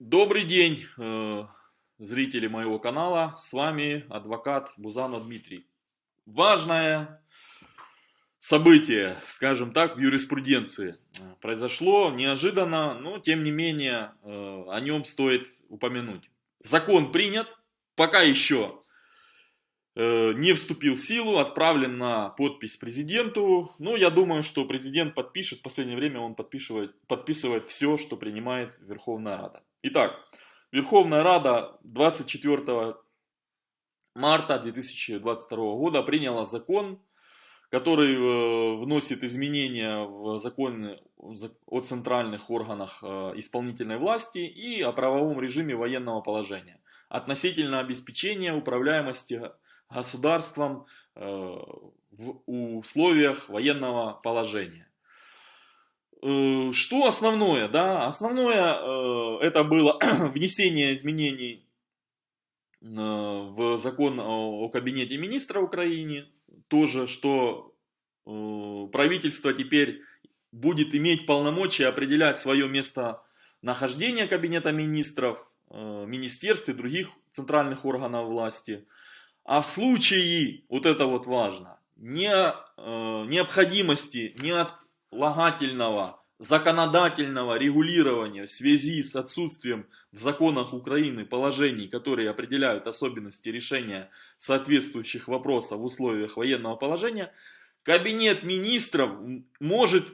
Добрый день, э, зрители моего канала. С вами адвокат Бузанов Дмитрий. Важное событие, скажем так, в юриспруденции произошло неожиданно, но тем не менее э, о нем стоит упомянуть. Закон принят, пока еще э, не вступил в силу, отправлен на подпись президенту. Но я думаю, что президент подпишет, в последнее время он подписывает, подписывает все, что принимает Верховная Рада. Итак, Верховная Рада 24 марта 2022 года приняла закон, который э, вносит изменения в закон о центральных органах э, исполнительной власти и о правовом режиме военного положения относительно обеспечения управляемости государством э, в условиях военного положения. Э, что основное? Да? Основное э, это было внесение изменений э, в закон о кабинете министра Украины. Тоже, что правительство теперь будет иметь полномочия определять свое место нахождения кабинета министров, министерств и других центральных органов власти. А в случае, вот это вот важно, не, необходимости, не от лагательного законодательного регулирования в связи с отсутствием в законах Украины положений, которые определяют особенности решения соответствующих вопросов в условиях военного положения, Кабинет министров может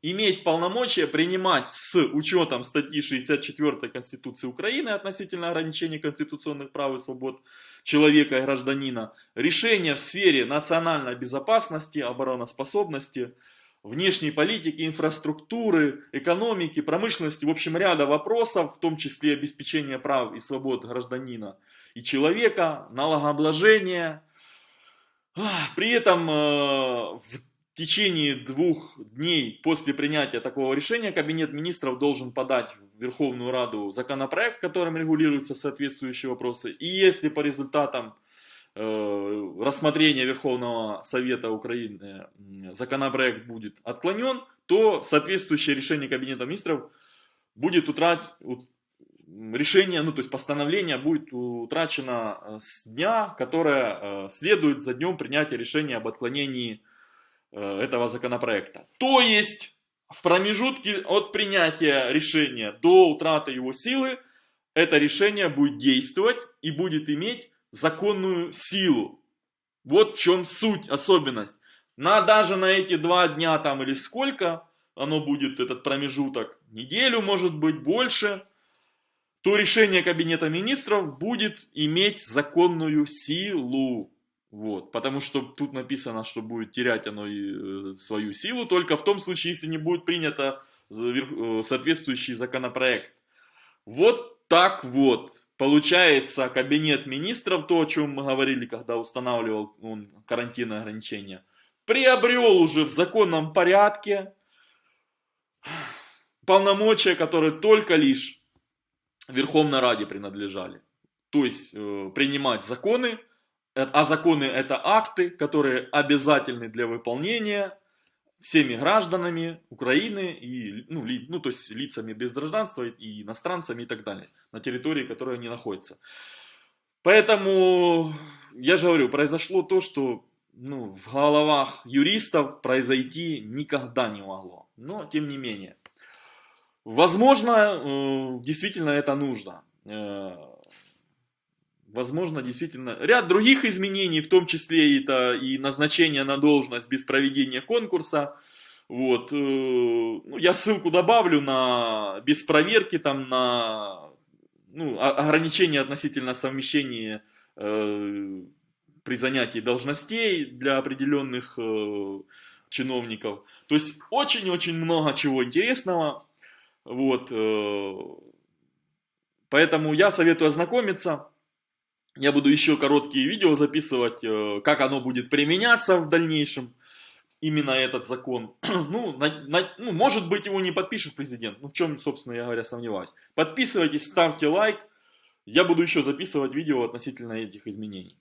иметь полномочия принимать с учетом статьи 64 Конституции Украины относительно ограничения конституционных прав и свобод человека и гражданина решения в сфере национальной безопасности, обороноспособности, внешней политики, инфраструктуры, экономики, промышленности, в общем, ряда вопросов, в том числе обеспечения прав и свобод гражданина и человека, налогообложения. При этом э, в течение двух дней после принятия такого решения Кабинет министров должен подать в Верховную Раду законопроект, которым регулируются соответствующие вопросы. И если по результатам рассмотрения Верховного Совета Украины законопроект будет отклонен, то соответствующее решение Кабинета Министров будет утрат... решение, ну то есть постановление будет утрачено э, с дня, которое э, следует за днем принятия решения об отклонении этого законопроекта. То есть в промежутке от принятия решения до утраты его силы это решение будет действовать и будет иметь законную силу. Вот в чем суть, особенность. На даже на эти два дня там или сколько оно будет, этот промежуток, неделю может быть, больше, то решение Кабинета Министров будет иметь законную силу. Вот, потому что тут написано, что будет терять оно э, свою силу только в том случае, если не будет принято э, соответствующий законопроект. Вот так вот. Получается, кабинет министров, то, о чем мы говорили, когда устанавливал он карантинные ограничения, приобрел уже в законном порядке полномочия, которые только лишь Верховной Раде принадлежали. То есть э, принимать законы, э, а законы это акты, которые обязательны для выполнения всеми гражданами Украины и, ну, ли, ну, то есть лицами без гражданства и иностранцами и так далее, на территории, которой они находятся. Поэтому, я же говорю, произошло то, что ну, в головах юристов произойти никогда не могло. Но, тем не менее. Возможно, э, действительно это нужно. Возможно, действительно, ряд других изменений, в том числе это и назначение на должность без проведения конкурса. Вот, э, ну, я ссылку добавлю на без проверки, там на ну, ограничения относительно совмещения э, при занятии должностей для определенных э, чиновников. То есть очень-очень много чего интересного. Вот, э, поэтому я советую ознакомиться. Я буду еще короткие видео записывать, э, как оно будет применяться в дальнейшем, именно этот закон. Ну, на, на, ну, может быть, его не подпишет президент, ну, в чем, собственно, я говоря, сомневаюсь. Подписывайтесь, ставьте лайк, я буду еще записывать видео относительно этих изменений.